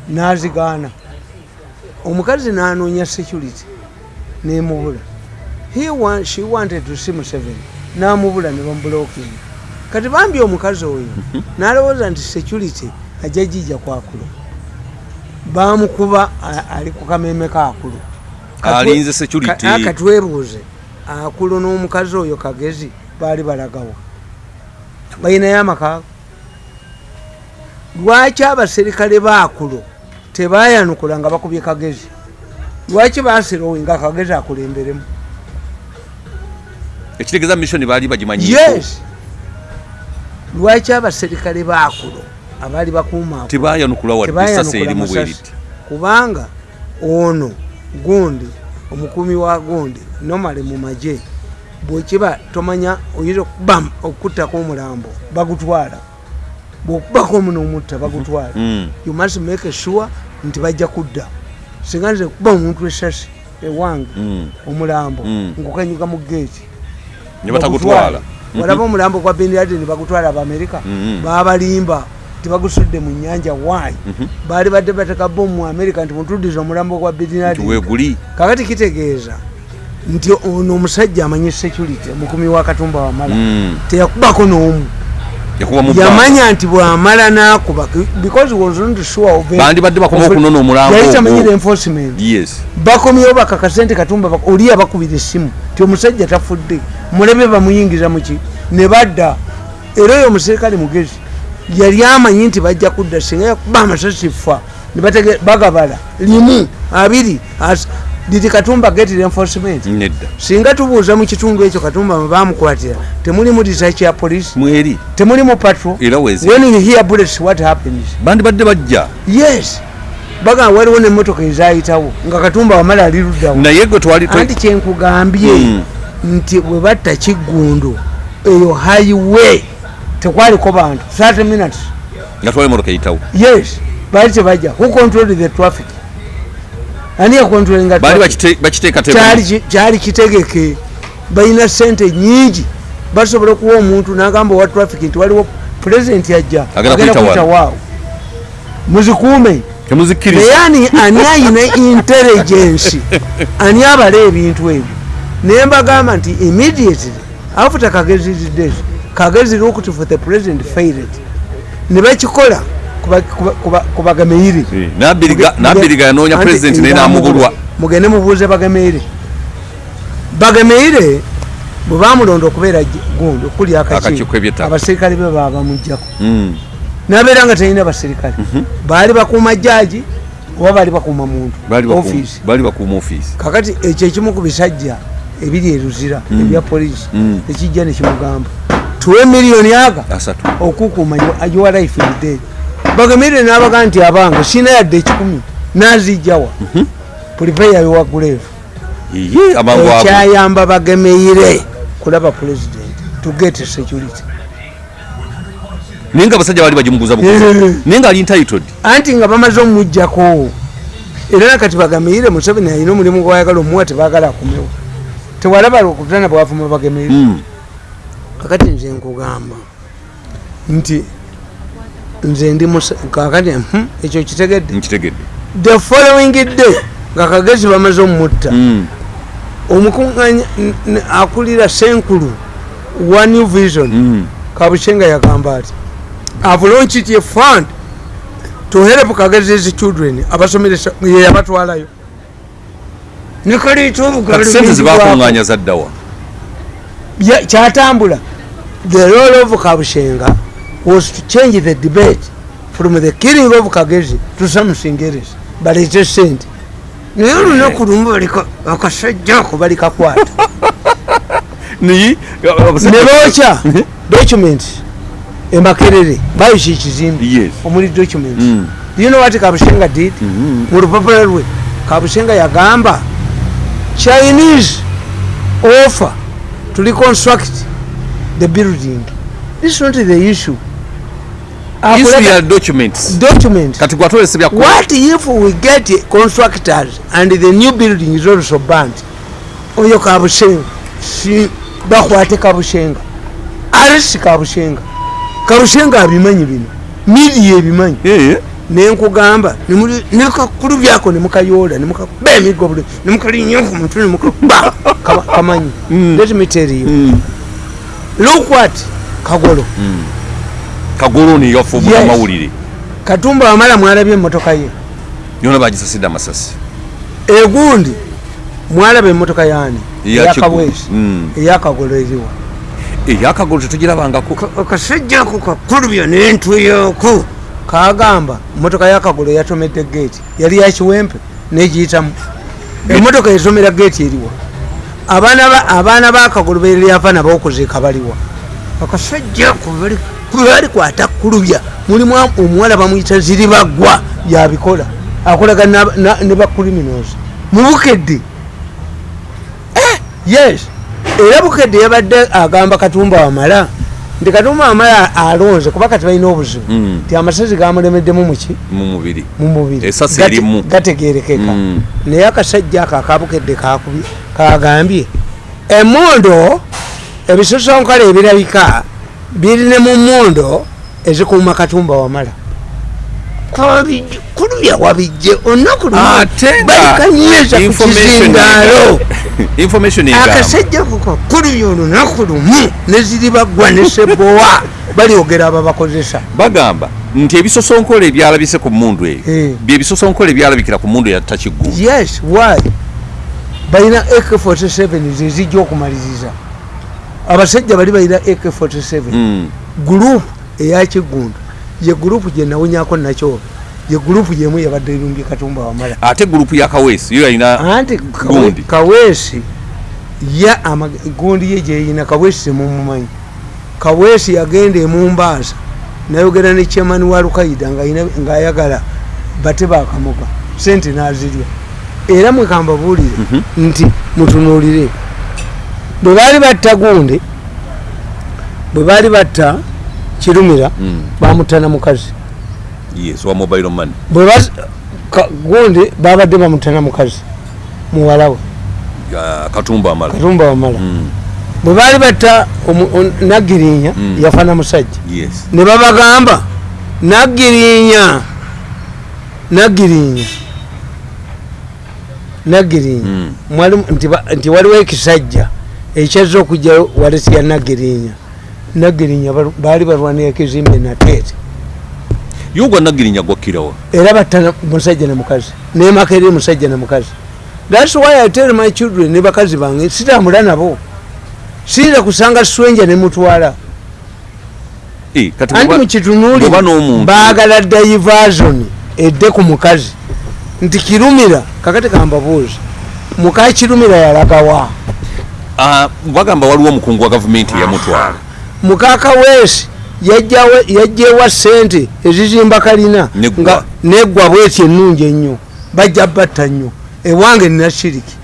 Nazigaana. Omukazi nanoonya security nemubula she wanted to see museveni namubula ne bamubulokinga kati bambi omukazi oyo nalowooza nti security ajja jijja kwakulo bamukuba ali ku kameme kaakulu Alinze security. katwebuuze akulo n'omukazi oyo kagezi baali balagawa. Balinayo amakaago lwaki abaserikale baakulo tebayanukula nga bakubye kagezi? Lwaki basirowe nga kagezi akulemberemu ekitegeeza mission baali bagimanyi yes. lwaki abaserikale baakulo abaali bakuuma tebayanukula wadde esasa erimu bweriti? Kubanga ono gundi omukuumi wa gundi nomale mu magye bwekiba tomanya oyinza okuba okuttako omulambo bagutwala. Bwokubako omu nomutta bagutwala. Mm. you must make sure nti bajja kudda. Singa nze kuba omuntu esasi ewange Mm. omulambo Mm. ngukanyuka mu geeti ne batagutwala. Walaba omulambo gwa bin laden bagutwala abamerika Mhm. babalimba tibagusudde mu nyanja wayi Mhm. baali badde bateka bomu mu amerika nti mutuddiza omulambo gwa bin laden. Kakati kitegeeza nti ono omusajja amanyi security omukumi wa katumba wamala. Teyakubako n'omu. Yamanya nti bwamala nakuba because was not sure of it. bandi badde bakoma okunona omulambo yali tamanyira ogwo enforcement yes. Bakomyewo bakakase nti katumba oli abakubira essimu ti omusajja tafudde mulebe bamuyingiza muki ne badda. Era oyo omuserikale mugezi yali amanyi nti bajja kudda singa yakuba amasasi fa bagabala. Limu abiri didi katumba getira enforcement singa tubuuza mu kitundu ekyo katumba bamukwatira temulimu research ya polisi mweri temulimu patro when you hear bullets what happens? Bandi badde bajja. Yes. Bagamba waliwo nemmotoka ezayitawo nga katumba wamala ali luddawo naye gwe twali anti kyenkugambye Mm. Nti bwe batta kiggundu eyo highway. Tekwaliko bantu. 30 minutes. Nga twala emotoka eyitawo. Yes. Baali tebajja who control the traffic? Ani yakontrolinga baali traffic? bakite- bakiteeka Kyali ki- kyali kitegeke. Balina sente nyingi basobola okuwa omuntu nagamba owa traffic nti waliwo pulezidenti ajja Agenda agenda kuyita kuyita wano. waawo. Muzikuume. Naye ani ani ayina (laughs) intelligence? Ani abala ebintu ebyo naye mbagamba nti immediately after kagezi days kagezi looked for the president failed. Ne bakikola kuba- kuba- kuba- ku bagameire Eh, Nabiriga- yanoonya pulezidenti naye namubulwa mugende mubuuze bagameire bagameire bwe bamulonda okubeera gundi okuli Akakiiko. Abaserikale be baba bamugjako Mm. nabeera nga talina baserikale. Baali bakuuma jaji oba baali bakuuma muntu? Ofiisi kakati ekyo ekimu ku bisajja ebiri eruzira ebya polisi Mm. ekijja nekimugamba tuwe miliyoni aga asatu. okukuuma your life in dead bagamire nabaga nti abange sina yadde ekikumi nazijjawa pulipeya yowaguleevu ekyayamba bagemeire kulaba president to get security. Naye nga abasajja baali bagimuguza buguzi Eh. naye nga ali entitled. Anti nga bamaze omumugjako era nakati bagemeire museveni alina omulimu gwayagala omuwa tebagala akumewo tewalaba okutana bwavuma bagemeire Mm. kakati nze nkugamba nti nze ndi kakati hmm, ekyo kitegedde? The following day nga kagezi bamaze omutta Mm. omukuŋŋanya n- n- akulira senkulu wa new vision. Kabushenga yagamba ati have launched a fund to help kagez's children abasomeresa ye nekaliita kati sente zibakuŋŋanya zaddawa Ya- kyatambula the role of kabushenga was to change the debate from the killing of kagezi to something else baleete sente naye olunaku lumu balika akasajja ako balikakwata (laughs) naye ne bookya document emakerere bayisa ekizimbe Yes. omuli document Mm. you know what kabushenga did Mhm. mu lupapula lwe kabushenga yagamba chinese offer to reconstruct the building. This is not the issue. Bya what if we get constructors and the new building is also banned oyo kabushenga. Si bakwate kabushenga. Arisi kabushenga. Kabushenga abimanyi bino. Midiya ebimanyi Eh, nenkugamba nekakulu byako nemukayoola nemukakuba emigo buli nemukalinya ku mutwe nemukakuba Kama- kamanyi. Mm. let me tell you. Mm. look what kagolo kagolo neyafa Yes. amawulire. Katumba wamala mwalabye emotoka ye. Yona bagisasidde amasasi. Egundi mwalaba emotoka yani Eya eyakawesi Kigu- Mm. eyakagolo eriwa. Eyakagolo tetugirabangako. Akasajja ako kakulubya nentuyoko kagamba motoka yakagolo yatomedde geeti yali yakiwempe negiyitamu. Emotoka etomera geeti eriwa abaana ba- abaana bakagolo beryava nabo okuziika baliwa akasajja ako bali- balikwata kulubya mulimu omuwala bamuyita ziribagwa yabikola akolaga ne bacriminals mubukedde Eh, yes. Era bukedde yabadde agamba katumba wamala nti katumba wamala alonze kuba kati balina obuzibu Mm. nti amasasi gamulemeddemu muki mu mubiri. Gategerekeka Mm. naye akasajja ako akabukedde kakubi kagambye emondo ebisosonkole ebirabika biri ne mu mondo ezikuuma katumba wamala. Kulubya wabijje olunaku ate nga balikanyiza ku information kizindaalo (laughs) (laughs) information egamba akasajja kukakulubya olunaku lumu neziri bagwa ne sebowa. (laughs) Balyogera ababakozesa bagamba nti ebisosonkola ebyalabise ku mundu eyo. Eh. byebisosonkola ebyalabikira ku mundu eyatakiggu yes why? Balina ak47 zezijja okumaliriza abasajja bali balina ak47 Mm. gurupu eyakiggundu ye gurupu gyenawunyako nakyo ye gurupu gyemu yabadde erumbye katumba wamala. Ate gurupu ya kaweesi yo yalina anti Kawe- Gundi. kaweesi ya amag- gundi ye gyeyina kaweesi temumumanyi kaweesi yagenda emumbaasa nayogera ne chairman wa lukaida ng'ayina- ng'ayagala bate bakamuka sente nazirya. Era mwekambabuulire nti mutunuulire. Bwe baali batta gundi bwe baali batta kirumira Mm. bamutana mukazi yes wa mobile money. Bwe ka- gundi babadde bamutana mukazi muwala we Ya, katumba amala. Katumba wamala Mm, bwe baali batta omu- on- naggirinya Mm. yafana musajja. Yes. Ne babagamba naggirinya naggirinya naggirinya. Mm. mwali nti nti waliwo ekisajja ekyazza okujjayo walesi ya naggirinya. Naggirinya balu- baali balwanira ekizimbe nateete yogwa nagirinya gwakkirawa era batta musajja ne mukazi nemaka eri musajja ne mukazi. Thats why i tell my children ne bakazi bange sitambula nabo. Siira kusanga swenja nemutwala anti mukitunuuli baagala diversion edde ku mukazi. Nti kirumira kakati kambabuuzi muka kirumira yalagawa. Ah, bagamba waliwo omukungu wa gavumenti eyamutwala mukaka weesi yajjawe- yajjewa sente ezizimba kalina Neggwa. bweti ennungi ennyo. Bajja batta nnyo. Ewange nina shiriki.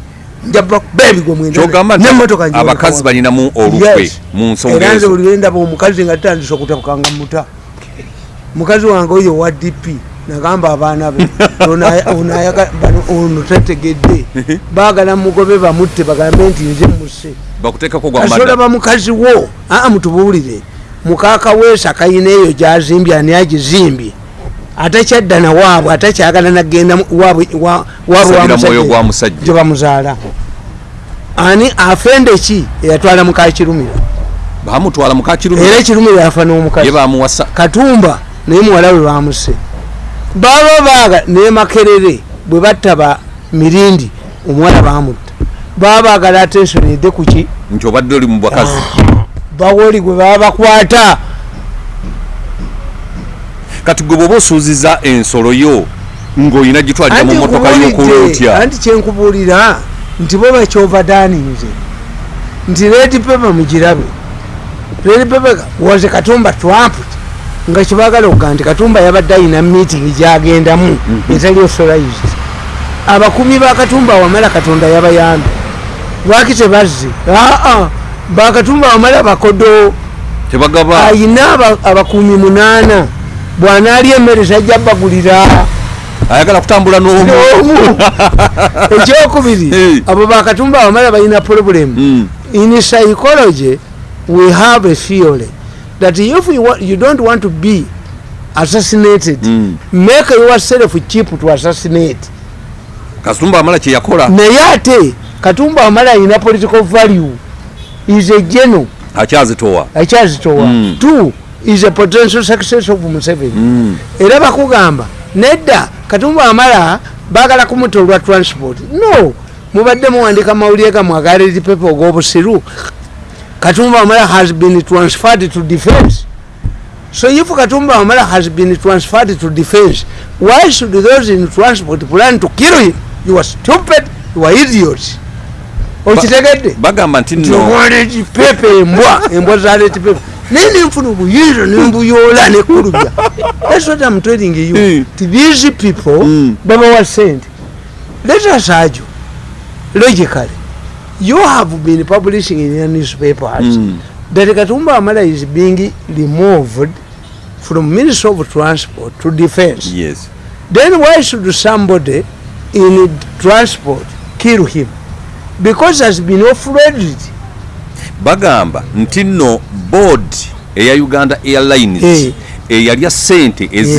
Abakazi balinamu olukwe mu nsonga ezo. buli lwendaba omukazi nga tandisa okutabukanga muta. Mukazi wange oyo wa dp nagamba abaana be (laughs) ono tategedde. Baagala mugobe bamutte bagambe nti nze musse bakuteekako gwa kasolaba mada mukazi wo aa mutubuulire mukaaka weesa kayina eyo gyazimbye ani agizimbye. Atakyadda nawaabwe atakyagala nagenda waabwe wa- waabwe wa Sabira mwoyo musajja gwa musajja. gye bamuzaala. Ani afende ki? Eyatwala mukakirumira bamutwala mukakirumira era ekirumira yafa n'omukazi. Bamuwasa. Katumba naye muwala we bamuse. Baba baaga ne makerere bwe batta ba mirindi omuwala bamutta. Baba baagala atensoni edde kuki nti obadde oli mu bakazi bawoli gwe baba bakwata. Kati gwe bwoba osuuziza ensolo yo ng'olina gitwalira mu motoka y'okulotya anti kyenkubuulira nti bo bakyovadaninze nti redi pepa mugirabe. Redi pepa waze katumba trump. Nga kibagala okuga nti katumba yabadde ayina meeting gyagendamu etali authorized. Abakumi ba katumba wamala katonda yabayambye lwaki tebazze? Aa bakatumba wamala bakodo. Ayina aba- abakuumi munaana. Bwanaalya emmere sajja bagulira ayagala kutambula n'omu. (laughs) Ekyokubiri abo bakatumba abamala balina problem. Mm. in psychology we have a theory that if you, wa- you don't want to be assassinated Mm. make yourself cheap to assassinate. Kasumba amala kyeyakola naye ate katumba amala alina political value is a general akyazitowa akyazitowa Mm. two is a potential success of museveni Mm. era bakugamba nedda katumba amala bagala kumuta olwa transport. No mubadde muwandika mawulire gamwe agaleti pepe og'obusiru. Katumba amala has been transferred to defense. So if katumba amala has been transferred to defense why should those in transport plan to kill him? You are stupid. You are idiots okitegedde bagamba nti tiwaleti pepe embwa embwa zaleti pepe naye nenfuna obuyinza nembuyoola nekulubya (laughs) thats what i'm telling you. Mm. ti these people Mm. babawa sente let us argue. Logically you have been publishing in your newspapers Mm. that katumba amala is being removed from ministry of transport to defense. Yes. Then why should somebody in transport kill him because has been offloaded bagamba nti nno board eya uganda airlines Eh. eyalya sente ezi